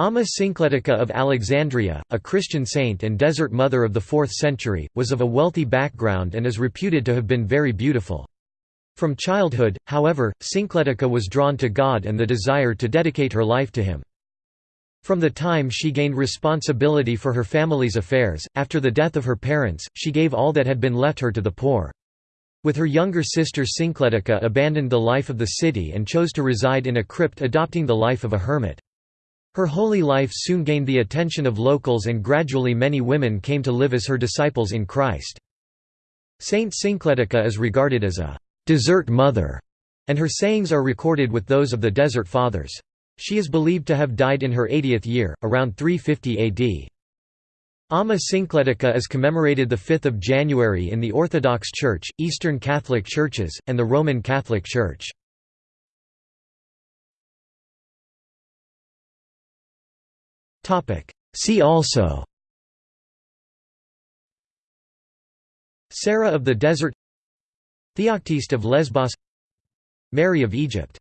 Amma Syncletica of Alexandria, a Christian saint and desert mother of the 4th century, was of a wealthy background and is reputed to have been very beautiful. From childhood, however, Syncletica was drawn to God and the desire to dedicate her life to Him. From the time she gained responsibility for her family's affairs, after the death of her parents, she gave all that had been left her to the poor. With her younger sister Syncletica abandoned the life of the city and chose to reside in a crypt adopting the life of a hermit. Her holy life soon gained the attention of locals and gradually many women came to live as her disciples in Christ. Saint Syncletica is regarded as a «desert mother», and her sayings are recorded with those of the Desert Fathers. She is believed to have died in her 80th year, around 350 AD. Amma Syncletica is commemorated 5 January in the Orthodox Church, Eastern Catholic Churches, and the Roman Catholic Church. See also. Sarah of the Desert. Theoctiste of Lesbos. Mary of Egypt